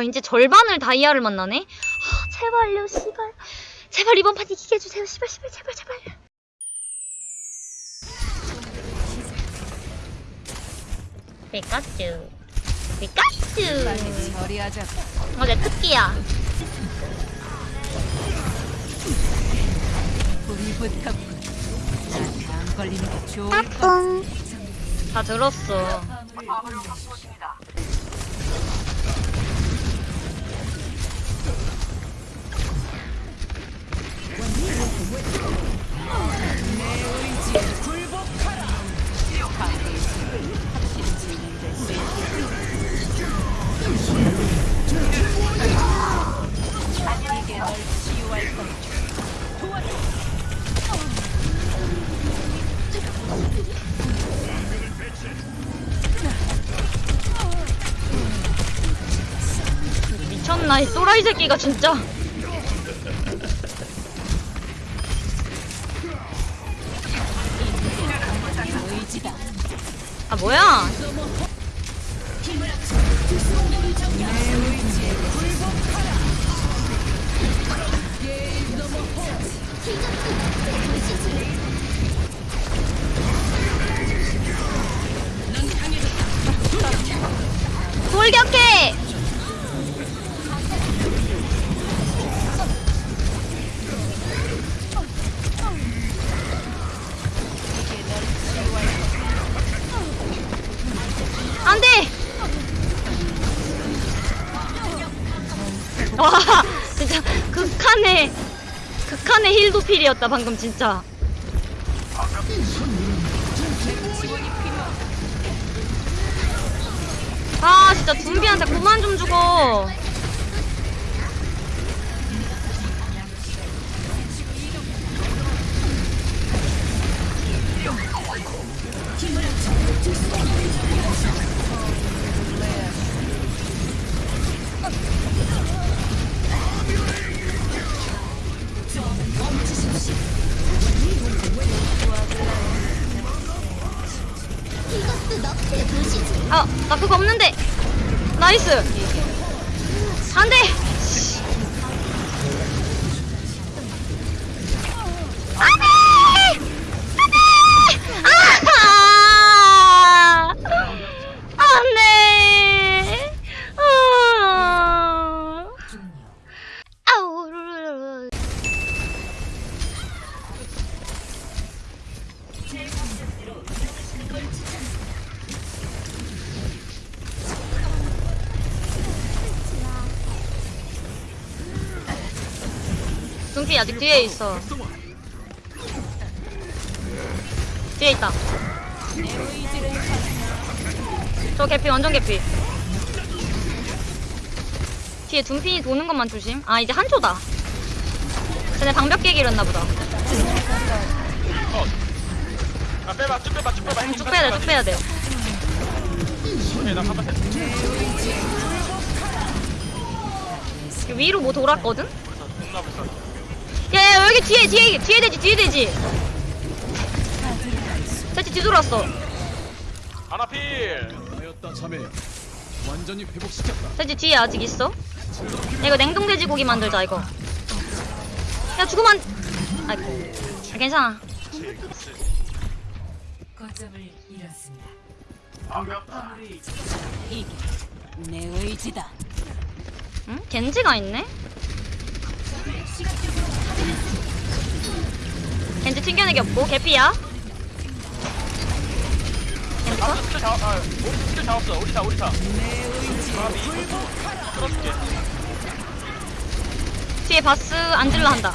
와 이제 절반을 다이아를 만나네? 아, 제발요 씨발 제발 이번 판 이기게 해주세요 씨발 씨발 제발 제발 피카츄 피카츄 처리하자. 어제 특기야 불이 붙었군. 나안 걸리는 게 좋을 것. 따뚱 다 들었어 미쳤나 이 또라이 새끼가 진짜 아 뭐야 와 진짜 극한의 극한의 힐도필이었다 방금 진짜. 아 진짜 둠비한테 그만 좀 주고 아, 나 그거 없는데. 나이스. 안 돼. 둥피 아직 뒤에 있어. 뒤에 있다. 저 개피 완전 개피. 뒤에 둥피 도는 것만 조심. 아 이제 한초다. 쟤네 방벽 깨기 이랬나 보다. 아 빼봐 쭉 빼봐 쭉 빼봐 쭉 빼야 돼, 쭉 빼야 돼. 오케이 나 가봤어 위로 뭐 돌았거든? 뒤에 뒤에 뒤에 되지 뒤에 되지. 살짝 뒤돌았어. 아나필 하였다 자매 완전히 회복시켰다 살짝 뒤에 아직 있어. 야, 이거 냉동 돼지고기 만들자 이거. 야 죽으면 안... 아이고. 아, 괜찮아. 거점을 잃었습니다. 이게 내 의지다. 응? 겐지가 있네? 튕겨내기 없고 개피야. 아 컷? 스킬 잡.. 아 우리 스킬 잡았어. 우리 다 우리 다 아비 끌어줄게 뒤에 바스 안질러 한다.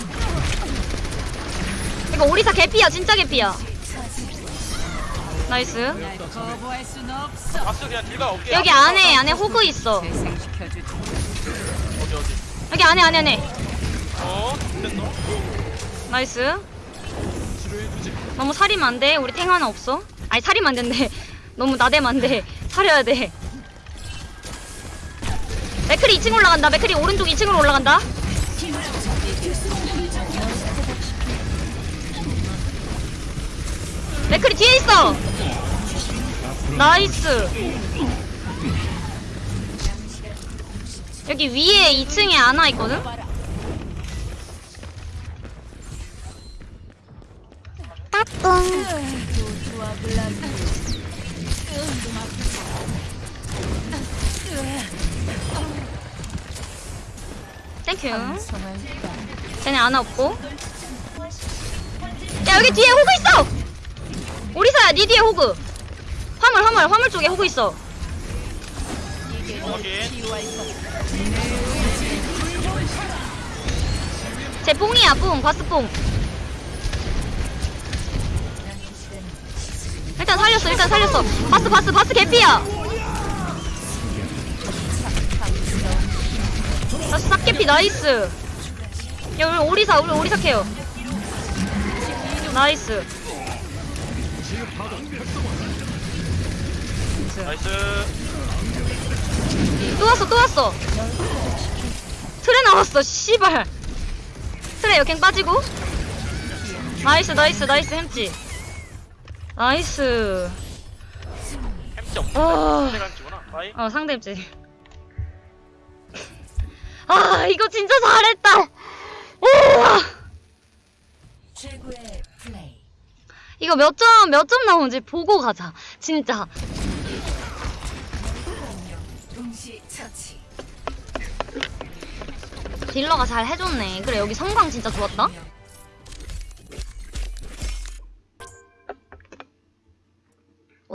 이거 오리사 개피야 진짜 개피야. nice. 그냥 여기 안에 안에 호그 있어. 재생시켜주지. 어디 어디? 여기 안에 안에 안에. 어? 됐노? nice 너무 사리면 안 돼 우리 탱 하나 없어? 아니 사리면 안 된대 너무 나대면 안 돼 살려야 돼. 맥크리 2층 올라간다. 맥크리 오른쪽 2층으로 올라간다. 맥클이 뒤에 있어. 나이스. 여기 위에 2층에 아나 있거든? 땡큐. 쟤네 아나 없고. 야 여기 뒤에 호그 있어. 오리사야 니 뒤에 호그. 화물 화물 화물 쪽에 호그 있어. 쟤 뽕이야 뽕 바스 뽕. 일단 살렸어 일단 살렸어. 바스 바스 바스 개피야. 바스 싹 개피 nice. 야 우리 오리사 우리 오리사 care. nice. nice 또 왔어 또 왔어 트레 나왔어 씨발 트레 역행 빠지고 nice nice nice 햄찌 nice. 햄찌 없어 어, 햄찌구나. bye. 어 상대 햄찌 아 이거 진짜 잘했다. 우와. 최고의 플레이. 이거 몇 점 몇 점 나오는지 보고 가자. 진짜. 딜러가 잘 해줬네. 그래 여기 성광 진짜 좋았다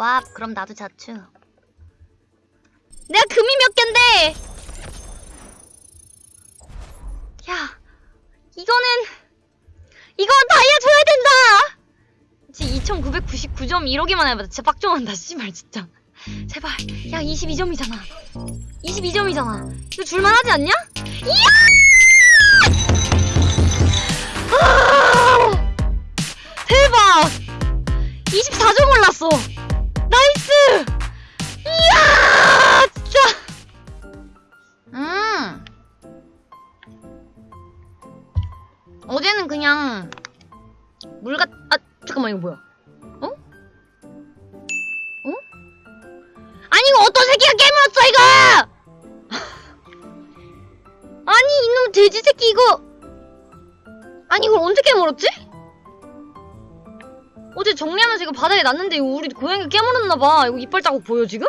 와 그럼 나도 자추 내가 금이 몇 갠데 야 이거는 이건 다이아 줘야 된다 진짜 2999점 이러기만 해봐 진짜 빡종한다 씨발 진짜 제발 야 22점이잖아 22점이잖아 이거 줄만하지 않냐? 이야! 아! 대박! 24점 올랐어! 이야! 진짜! 음! 어제는 그냥 물 같... 아 잠깐만 이거 뭐야? 어? 어? 아니 이거 어떤 새끼가 깨물었어 이거! 아니 이놈 돼지 새끼 이거 아니 이걸 언제 깨물었지? 어제 정리하면서 이거 바닥에 놨는데 이거 우리 고양이가 깨물었나봐 이거 이빨 자국 보여 지금?